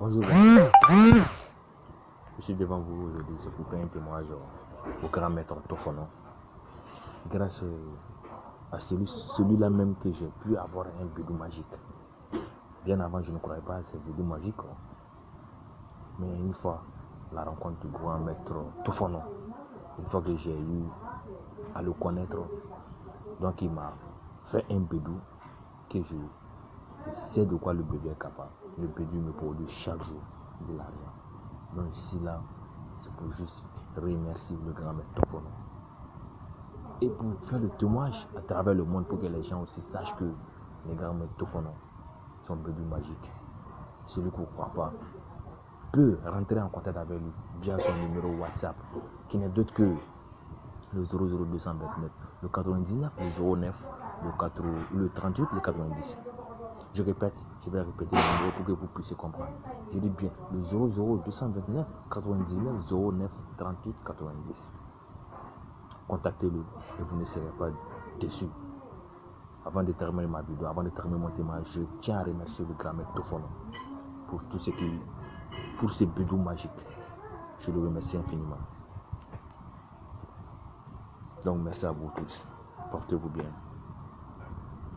Bonjour. Je suis devant vous aujourd'hui, c'est pour faire un témoignage au grand maître Tofono. Grâce à celui-là même que j'ai pu avoir un bédou magique. Bien avant, je ne croyais pas à ces bédous magiques. Mais une fois, la rencontre du grand maître Tofono, une fois que j'ai eu à le connaître, donc il m'a fait un bédou que je sais de quoi le bébé est capable. Le bébé me produit chaque jour de l'argent. Donc ici là, c'est pour juste remercier le grand maître Tofono. Et pour faire le témoignage à travers le monde pour que les gens aussi sachent que les grands maîtres Tofono sont bébés magiques. Celui qui ne croit pas peut rentrer en contact avec lui via son numéro WhatsApp qui n'est d'autre que le 00229, le 99, le 09, le, 4, le 38, le 90. Je répète, je vais répéter le numéro pour que vous puissiez comprendre. Je dis bien le 00229 99 09 38 90. Contactez-le et vous ne serez pas déçus. Avant de terminer ma vidéo, avant de terminer mon témoignage, je tiens à remercier le grand maître Tofono pour tout ce qui, pour ces bédous magiques. Je le remercie infiniment. Donc merci à vous tous. Portez-vous bien.